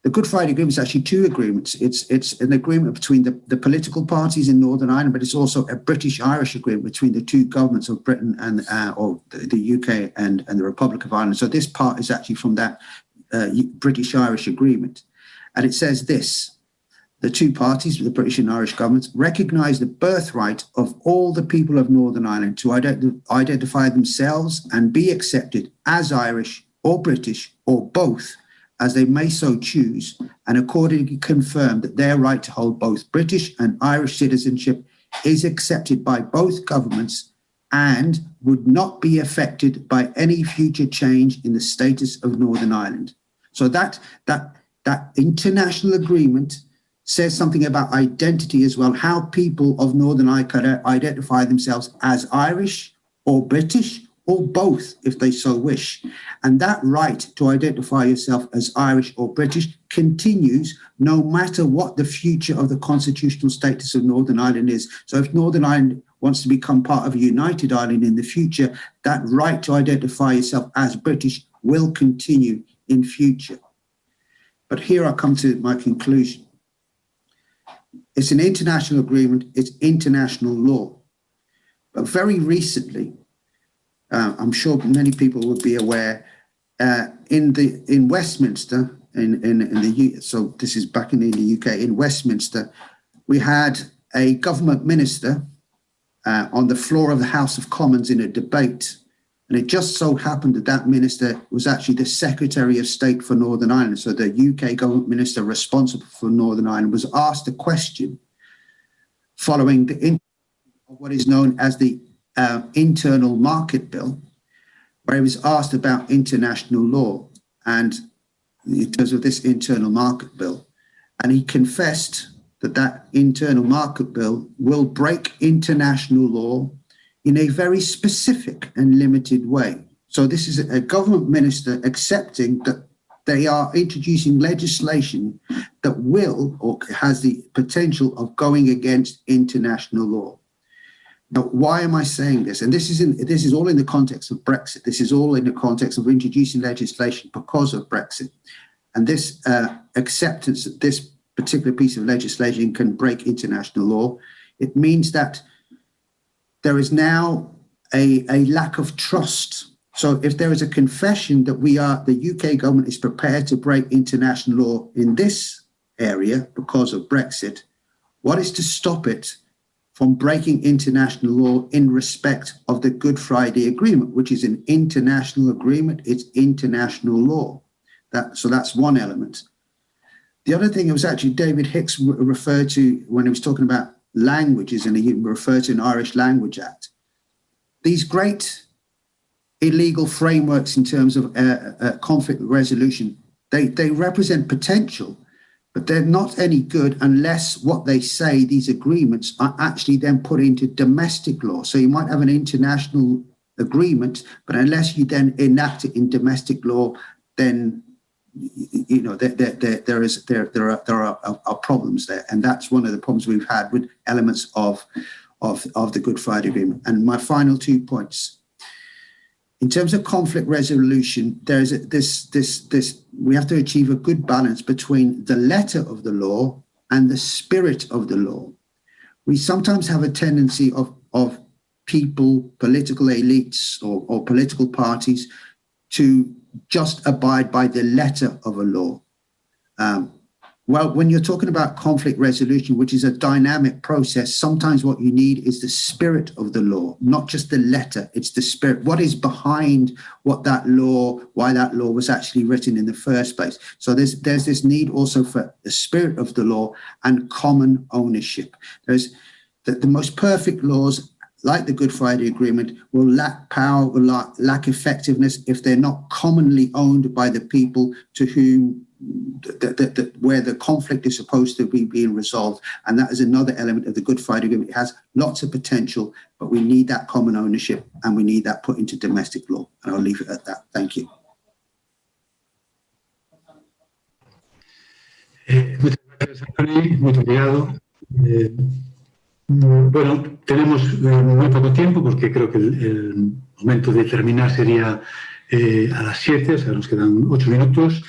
the Good Friday Agreement is actually two agreements. It's it's an agreement between the, the political parties in Northern Ireland, but it's also a British-Irish agreement between the two governments of Britain and uh, or the, the, UK and, and the Republic of Ireland. So this part is actually from that uh, British-Irish agreement. And it says this, the two parties, the British and Irish governments, recognise the birthright of all the people of Northern Ireland to ident identify themselves and be accepted as Irish or British or both as they may so choose, and accordingly confirm that their right to hold both British and Irish citizenship is accepted by both governments and would not be affected by any future change in the status of Northern Ireland. So that, that, that international agreement says something about identity as well, how people of Northern Ireland identify themselves as Irish or British or both if they so wish. And that right to identify yourself as Irish or British continues no matter what the future of the constitutional status of Northern Ireland is. So if Northern Ireland wants to become part of a united Ireland in the future, that right to identify yourself as British will continue in future. But here I come to my conclusion. It's an international agreement, it's international law. But very recently, uh, I'm sure many people would be aware, uh, in the in Westminster, in, in, in the so this is back in the, UK, in Westminster, we had a government minister uh, on the floor of the House of Commons in a debate. And it just so happened that that minister was actually the Secretary of State for Northern Ireland. So the UK government minister responsible for Northern Ireland was asked a question following the what is known as the uh, internal market bill, where he was asked about international law and in terms of this internal market bill. And he confessed that that internal market bill will break international law in a very specific and limited way. So this is a government minister accepting that they are introducing legislation that will or has the potential of going against international law. Now, why am I saying this? And this is in this is all in the context of Brexit. This is all in the context of introducing legislation because of Brexit. And this uh, acceptance that this particular piece of legislation can break international law, it means that there is now a, a lack of trust. So if there is a confession that we are, the UK government is prepared to break international law in this area because of Brexit, what is to stop it from breaking international law in respect of the Good Friday Agreement, which is an international agreement, it's international law. That, so that's one element. The other thing it was actually David Hicks referred to when he was talking about languages and he referred to an Irish Language Act. These great illegal frameworks in terms of uh, uh, conflict resolution, they, they represent potential, but they're not any good unless what they say, these agreements, are actually then put into domestic law. So you might have an international agreement, but unless you then enact it in domestic law, then you know there, there, there is there there are there are, are, problems there, and that's one of the problems we've had with elements of of of the Good Friday Agreement. And my final two points in terms of conflict resolution, there's a, this, this, this, we have to achieve a good balance between the letter of the law and the spirit of the law. We sometimes have a tendency of, of people, political elites or, or political parties to just abide by the letter of a law. Um, well, when you're talking about conflict resolution, which is a dynamic process, sometimes what you need is the spirit of the law, not just the letter, it's the spirit. What is behind what that law, why that law was actually written in the first place. So there's there's this need also for the spirit of the law and common ownership. There's the, the most perfect laws like the Good Friday Agreement, will lack power, will lack, lack effectiveness if they're not commonly owned by the people to whom the, where the conflict is supposed to be being resolved. And that is another element of the Good Friday Agreement. It has lots of potential, but we need that common ownership and we need that put into domestic law. And I'll leave it at that. Thank you. Eh, muchas gracias, Anthony. Muy. Eh, bueno, tenemos eh, muy poco tiempo porque creo que el, momento de terminar sería eh, a las 7, o sea, nos quedan 8 minutos.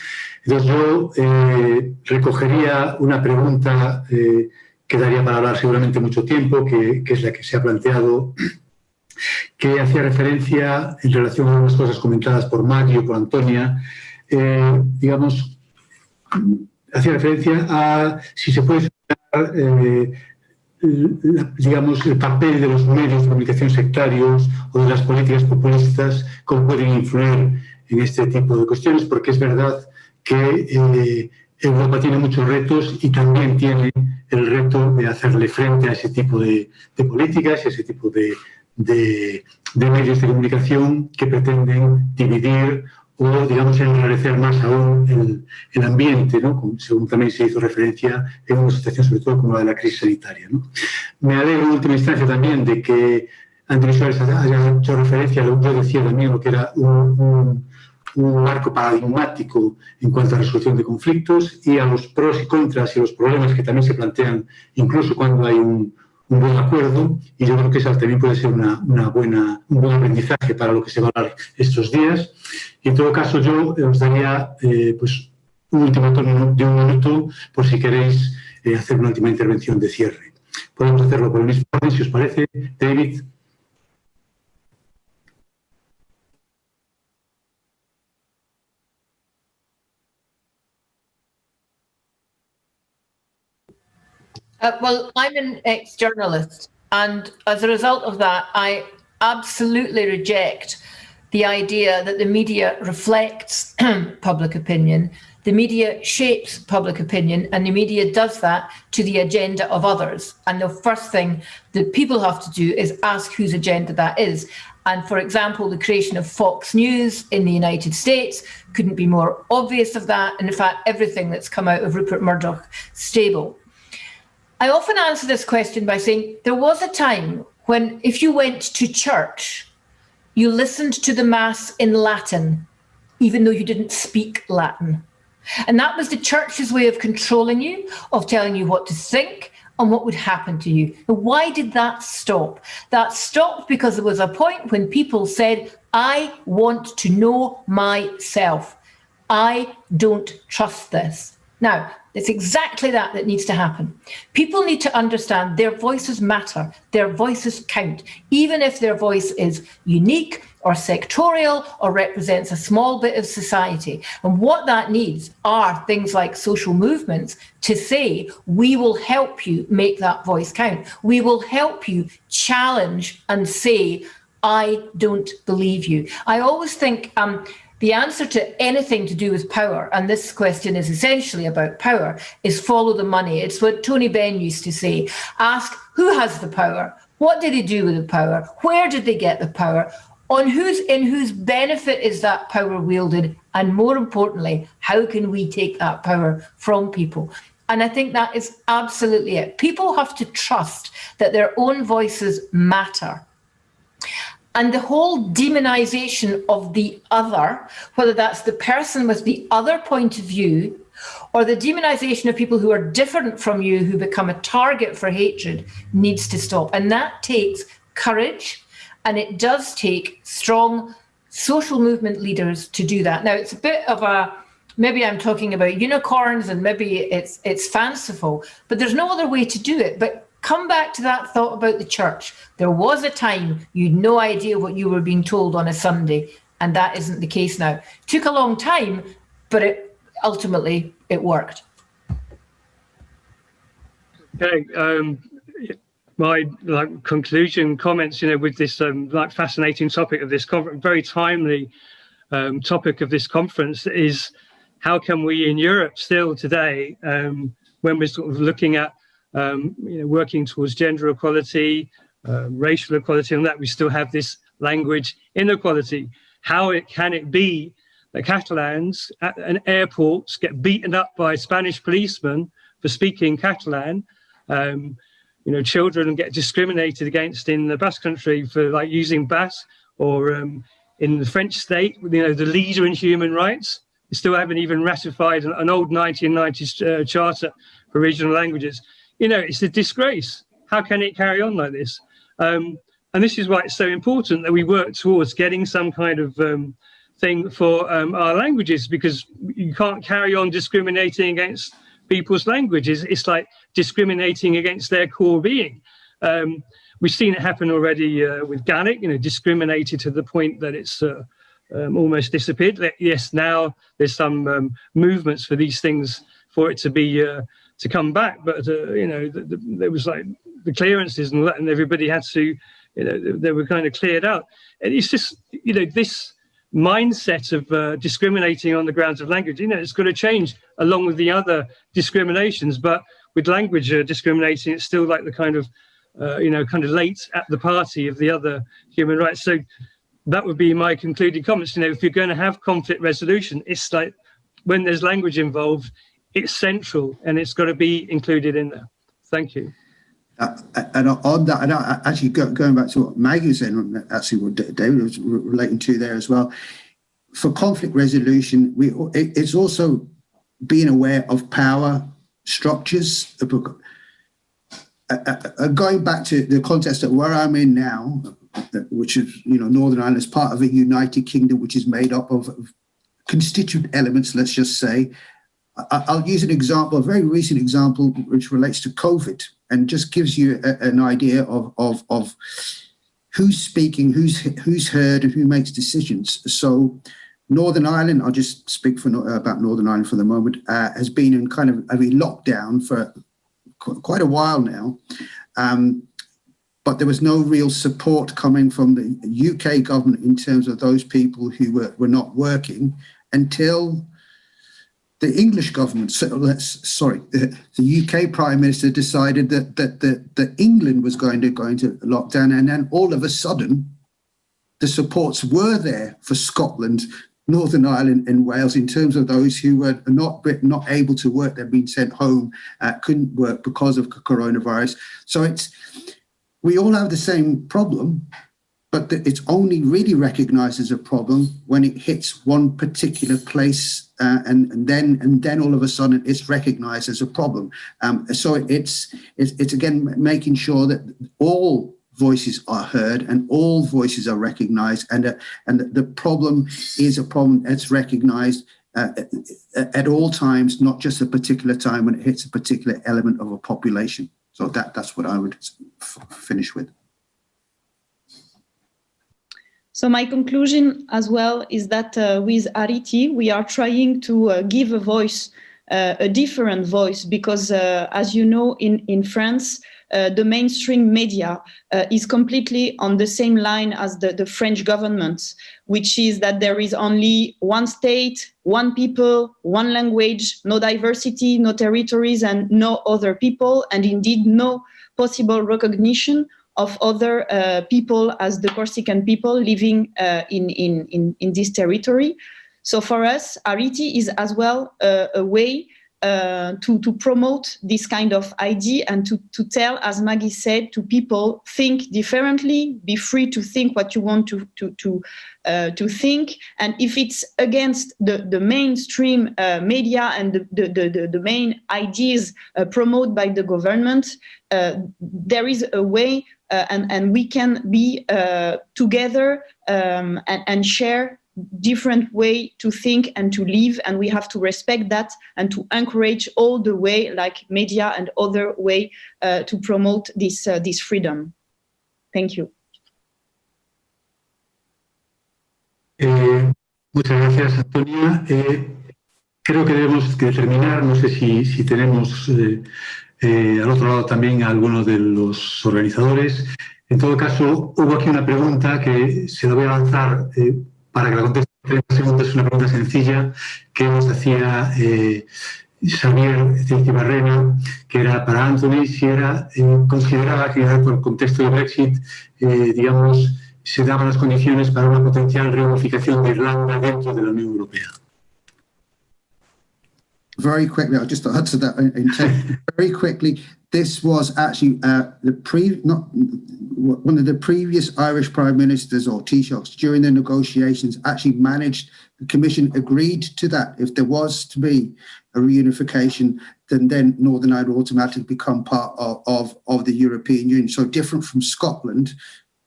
Entonces yo eh, recogería una pregunta que daría para hablar seguramente mucho tiempo, que, es la que se ha planteado, que hacía referencia en relación a unas cosas comentadas por Mario, por Antonia, digamos, hacía referencia a si se puede eh, digamos, el papel de los medios de comunicación sectarios o de las políticas populistas, cómo pueden influir en este tipo de cuestiones, porque es verdad que eh, Europa tiene muchos retos y también tiene el reto de hacerle frente a ese tipo de, políticas y ese tipo de, medios de comunicación que pretenden dividir o, digamos, enrarecer más aún el, ambiente, según también se hizo referencia en una situación sobre todo como la de la crisis sanitaria. Me alegro en última instancia también de que Andrés Suárez haya hecho referencia, yo decía también lo que era un un marco paradigmático en cuanto a resolución de conflictos y a los pros y contras y los problemas que también se plantean incluso cuando hay un, un buen acuerdo y yo creo que esa también puede ser una, una, buena, un buen aprendizaje para lo que se va a hablar estos días. Y en todo caso yo os daría eh, pues, un último turno de un minuto por si queréis eh, hacer una última intervención de cierre. Podemos hacerlo por el mismo orden, si os parece. David. Uh, well, I'm an ex-journalist, and as a result of that, I absolutely reject the idea that the media reflects public opinion. The media shapes public opinion, and the media does that to the agenda of others. And the first thing that people have to do is ask whose agenda that is. And for example, the creation of Fox News in the United States couldn't be more obvious of that. And in fact, everything that's come out of Rupert Murdoch's stable. I often answer this question by saying there was a time when if you went to church, you listened to the mass in Latin, even though you didn't speak Latin. And that was the church's way of controlling you, of telling you what to think and what would happen to you. why did that stop? That stopped because there was a point when people said, I want to know myself. I don't trust this. Now, it's exactly that that needs to happen. People need to understand their voices matter, their voices count, even if their voice is unique or sectorial or represents a small bit of society. And what that needs are things like social movements to say, we will help you make that voice count. We will help you challenge and say, I don't believe you. I always think um, the answer to anything to do with power, and this question is essentially about power, is follow the money. It's what Tony Benn used to say. Ask who has the power? What did they do with the power? Where did they get the power? On whose in whose benefit is that power wielded? And more importantly, how can we take that power from people? And I think that is absolutely it. People have to trust that their own voices matter and the whole demonization of the other, whether that's the person with the other point of view or the demonization of people who are different from you who become a target for hatred needs to stop. And that takes courage and it does take strong social movement leaders to do that. Now, it's a bit of a maybe I'm talking about unicorns and maybe it's it's fanciful, but there's no other way to do it. But come back to that thought about the church. There was a time you'd no idea what you were being told on a Sunday, and that isn't the case now. Took a long time, but it ultimately it worked. Okay, um, my like conclusion comments, you know, with this um, like fascinating topic of this very timely um, topic of this conference is how can we in Europe still today, um, when we're sort of looking at um, you know, working towards gender equality, uh, racial equality, and that we still have this language inequality. How it, can it be that Catalans at an airports get beaten up by Spanish policemen for speaking Catalan? Um, you know, children get discriminated against in the Basque country for like using Basque, or um, in the French state, you know, the leader in human rights. We still haven't even ratified an, an old 1990s uh, charter for regional languages you know, it's a disgrace. How can it carry on like this? Um, and this is why it's so important that we work towards getting some kind of um, thing for um, our languages because you can't carry on discriminating against people's languages. It's like discriminating against their core being. Um, we've seen it happen already uh, with Gaelic, you know, discriminated to the point that it's uh, um, almost disappeared. Yes, now there's some um, movements for these things for it to be uh, to come back. But uh, you know, the, the, there was like the clearances and everybody had to, you know, they were kind of cleared out. And it's just, you know, this mindset of uh, discriminating on the grounds of language. You know, it's going to change along with the other discriminations. But with language uh, discriminating, it's still like the kind of, uh, you know, kind of late at the party of the other human rights. So that would be my concluding comments. You know, if you're going to have conflict resolution, it's like when there's language involved, it's central and it's got to be included in there. Thank you. Uh, and on that, and actually going back to what Maggie was saying, actually what David was relating to there as well, for conflict resolution, we it's also being aware of power structures. Uh, uh, going back to the context of where I'm in now, which is, you know, Northern Ireland is part of a United Kingdom, which is made up of constituent elements, let's just say, I'll use an example, a very recent example, which relates to COVID and just gives you a, an idea of, of, of who's speaking, who's who's heard, and who makes decisions. So Northern Ireland, I'll just speak for about Northern Ireland for the moment, uh, has been in kind of a lockdown for quite a while now. Um, but there was no real support coming from the UK government in terms of those people who were, were not working until the English government, sorry, the, the, UK Prime Minister decided that, that, that, that England was going to go into lockdown. And then all of a sudden, the supports were there for Scotland, Northern Ireland and Wales in terms of those who were not, not able to work, they'd been sent home, uh, couldn't work because of coronavirus. So it's, we all have the same problem, but it's only really recognized as a problem when it hits one particular place uh, and, and, then and then all of a sudden it's recognized as a problem. Um, so it's, it's, it's again making sure that all voices are heard and all voices are recognized and uh, and the problem is a problem that's recognized uh, at all times, not just a particular time when it hits a particular element of a population. So that that's what I would finish with. So my conclusion as well is that uh, with Arritti, we are trying to uh, give a voice, uh, a different voice, because uh, as you know, in, in France, uh, the mainstream media uh, is completely on the same line as the, the French government, which is that there is only one state, one people, one language, no diversity, no territories, and no other people, and indeed no possible recognition of other uh, people as the Corsican people living uh, in, in, in, in this territory. So for us, Arritti is as well uh, a way uh, to, to promote this kind of idea and to, to tell, as Maggie said, to people, think differently, be free to think what you want to, to, to, uh, to think. And if it's against the, the mainstream uh, media and the, the, the, the main ideas uh, promoted by the government, uh, there is a way and, and we can be together um, and, and share different way to think and to live and we have to respect that and to encourage all the way like media and other way uh, to promote this uh, this freedom. Thank you. Eh, muchas gracias Antonia. Eh, creo que debemos que terminar. No sé si, si tenemos eh, eh, al otro lado también a algunos de los organizadores. En todo caso hubo aquí una pregunta que se la voy a lanzar eh, para que la conteste en 30 segundos, es una pregunta sencilla que nos hacía eh, Xavier Barrena, que era para Anthony, si era eh, consideraba que por el contexto de Brexit, eh, digamos, se daban las condiciones para una potencial reunificación de Irlanda dentro de la Unión Europea. Very quickly, I'll just answer that in, in very quickly. This was actually uh, the pre not one of the previous Irish prime ministers or Taoiseachs during the negotiations actually managed the commission agreed to that if there was to be a reunification then then Northern Ireland automatically become part of, of, of the European Union so different from Scotland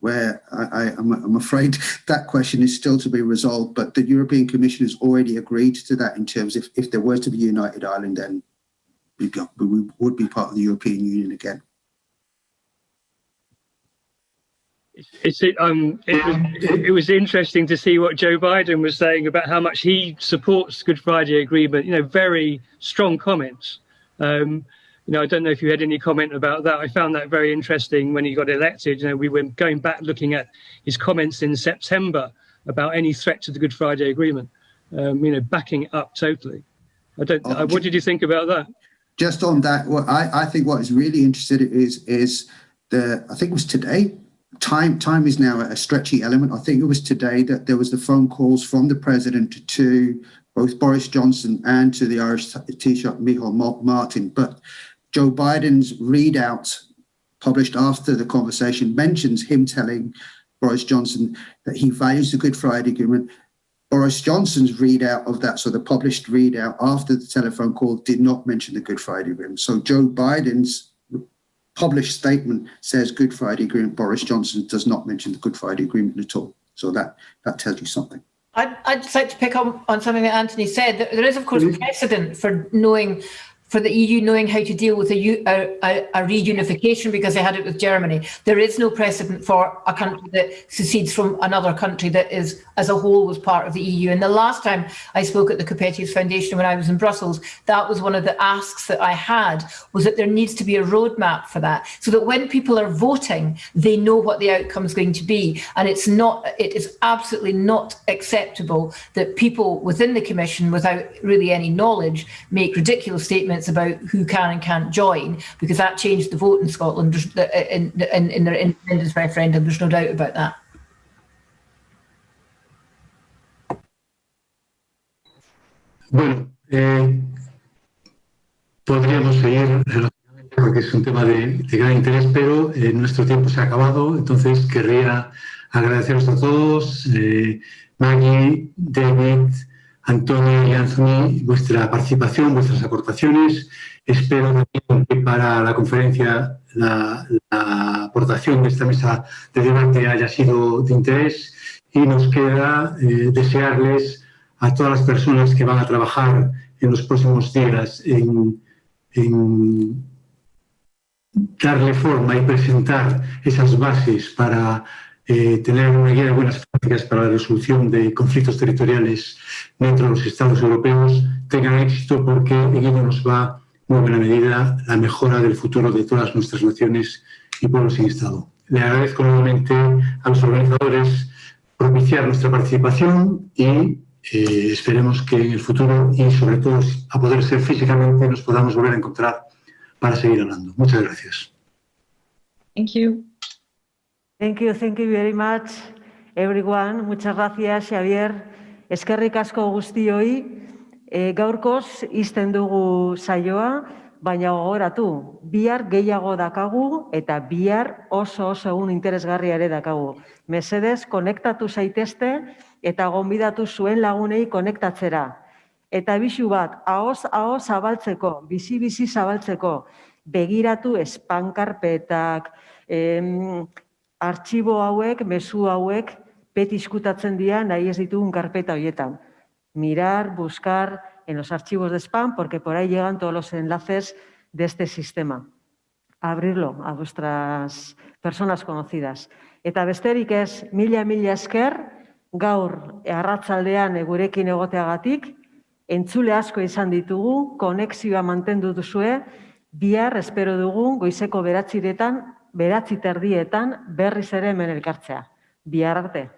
where I, am I'm, I'm afraid that question is still to be resolved but the European Commission has already agreed to that in terms of if there were to be United Ireland then we, we would be part of the European Union again. It's it, um it was it was interesting to see what Joe Biden was saying about how much he supports Good Friday Agreement. You know, very strong comments. Um, you know, I don't know if you had any comment about that. I found that very interesting when he got elected. You know, we were going back looking at his comments in September about any threat to the Good Friday Agreement. Um, you know, backing it up totally. I don't. Oh, what did you think about that? Just on that, what I I think what is really interesting is is the I think it was today time time is now a stretchy element. I think it was today that there was the phone calls from the president to both Boris Johnson and to the Irish Taoiseach Michael Martin. But Joe Biden's readout published after the conversation mentions him telling Boris Johnson that he values the Good Friday Agreement. Boris Johnson's readout of that, so the published readout after the telephone call did not mention the Good Friday Agreement. So Joe Biden's published statement says Good Friday Agreement. Boris Johnson does not mention the Good Friday Agreement at all. So that, that tells you something. I'd, I'd just like to pick up on something that Anthony said. There is, of course, mm-hmm. precedent for knowing for the EU knowing how to deal with a, a, a, reunification because they had it with Germany. There is no precedent for a country that secedes from another country that is, as a whole, was part of the EU. And the last time I spoke at the Coppieters Foundation when I was in Brussels, that was one of the asks that I had, was that there needs to be a roadmap for that, so that when people are voting, they know what the outcome is going to be. And it's not, it is absolutely not acceptable that people within the Commission, without really any knowledge, make ridiculous statements about who can and can't join, because that changed the vote in Scotland in, in, in their independence referendum. There's no doubt about that. Bueno, eh, podríamos seguir porque es un tema de, de gran interés, pero eh, nuestro tiempo se ha acabado, entonces querría agradeceros a todos, eh, Maggie, David, Antonio y Anthony, vuestra participación, vuestras aportaciones. Espero que para la conferencia la, aportación de esta mesa de debate haya sido de interés y nos queda eh, desearles a todas las personas que van a trabajar en los próximos días en darle forma y presentar esas bases para eh, tener una guía de buenas prácticas para la resolución de conflictos territoriales dentro de los Estados europeos tengan éxito porque en ello nos va muy buena medida la mejora del futuro de todas nuestras naciones y pueblos sin Estado. Le agradezco nuevamente a los organizadores propiciar nuestra participación y eh, esperemos que en el futuro y sobre todo a poder ser físicamente nos podamos volver a encontrar para seguir hablando. Muchas gracias. Thank you. Thank you, thank you very much, everyone. Muchas gracias, Xavier. Eskerrik asko guztioi. E, gaurkoz, izten dugu saioa, baina gogoratu, bihar gehiago dakagu eta bihar oso oso egun interesgarria ere dakagu. Mesedez, konektatu zaitezte eta gonbidatu zuen lagunei konektatzera. Eta bisu bat, ahoz, ahoz zabaltzeko, bizi-bizi zabaltzeko, begiratu espankarpetak, em, artxibo hauek, mezu hauek, beti iskutatzen dira nahi ez ditugun karpeta horietan. Mirar, buscar en los archivos de spam, porque por ahí llegan todos los enlaces de este sistema. Abrirlo a vuestras personas conocidas. Eta besterik ez, mila mila esker, gaur arratzaldean gurekin egoteagatik, entzule asko izan ditugu, konexioa mantendu duzue, bihar espero dugun goizeko beratziretan, beratzi terdietan berriz ere hemen elkartzea. Bihar arte.